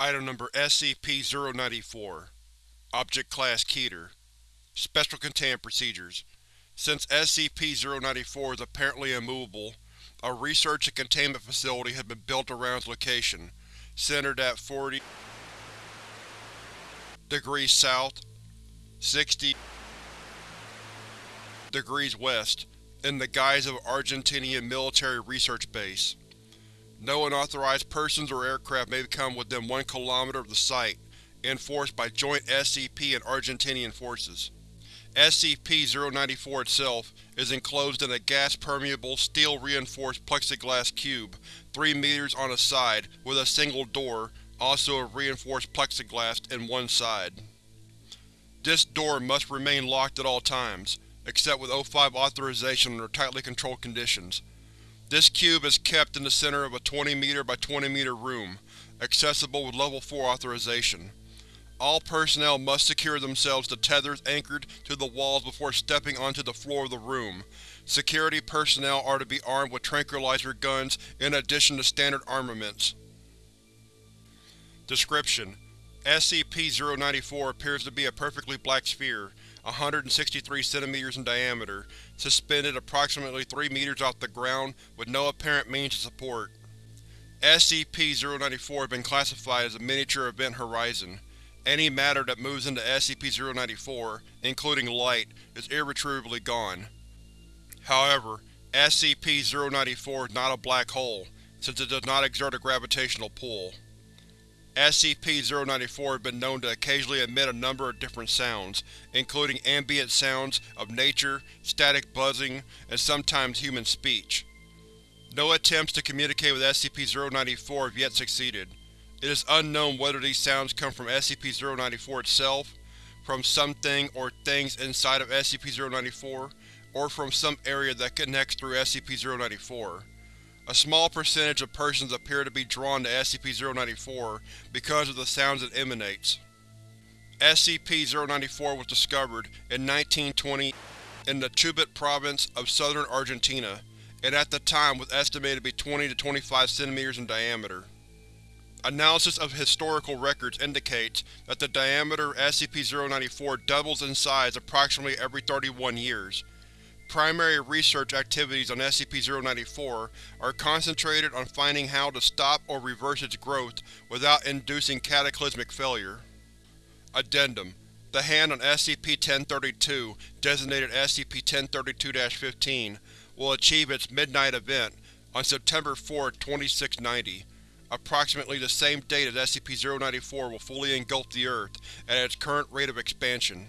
Item Number SCP-094 Object Class Keter Special Containment Procedures Since SCP-094 is apparently immovable, a research and containment facility has been built around its location, centered at 40 degrees south, 60 degrees west, in the guise of an Argentinian military research base. No unauthorized persons or aircraft may come within one kilometer of the site, enforced by joint SCP and Argentinian forces. SCP-094 itself is enclosed in a gas-permeable, steel-reinforced plexiglass cube, 3 meters on a side, with a single door, also of reinforced plexiglass, in one side. This door must remain locked at all times, except with O5 authorization under tightly controlled conditions. This cube is kept in the center of a 20 meter by 20 meter room, accessible with Level 4 authorization. All personnel must secure themselves to tethers anchored to the walls before stepping onto the floor of the room. Security personnel are to be armed with tranquilizer guns in addition to standard armaments. Description: SCP-094 appears to be a perfectly black sphere, 163 cm in diameter, suspended approximately 3 meters off the ground with no apparent means of support. SCP-094 has been classified as a Miniature Event Horizon. Any matter that moves into SCP-094, including light, is irretrievably gone. However, SCP-094 is not a black hole, since it does not exert a gravitational pull. SCP-094 has been known to occasionally emit a number of different sounds, including ambient sounds of nature, static buzzing, and sometimes human speech. No attempts to communicate with SCP-094 have yet succeeded. It is unknown whether these sounds come from SCP-094 itself, from something or things inside of SCP-094, or from some area that connects through SCP-094. A small percentage of persons appear to be drawn to SCP-094 because of the sounds it emanates. SCP-094 was discovered in 1920 in the Chubut province of southern Argentina, and at the time was estimated to be 20 to 25 cm in diameter. Analysis of historical records indicates that the diameter of SCP-094 doubles in size approximately every 31 years, Primary research activities on SCP-094 are concentrated on finding how to stop or reverse its growth without inducing cataclysmic failure. Addendum The Hand on SCP-1032, designated SCP-1032-15, will achieve its Midnight Event on September 4, 2690, approximately the same date as SCP-094 will fully engulf the Earth at its current rate of expansion.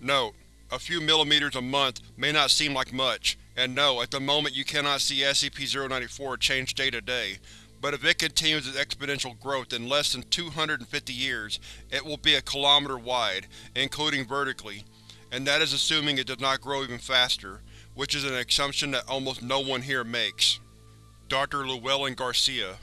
Note: a few millimeters a month may not seem like much, and no, at the moment you cannot see SCP-094 change day to day, but if it continues its exponential growth in less than 250 years, it will be a kilometer wide, including vertically, and that is assuming it does not grow even faster, which is an assumption that almost no one here makes. Dr. Llewellyn Garcia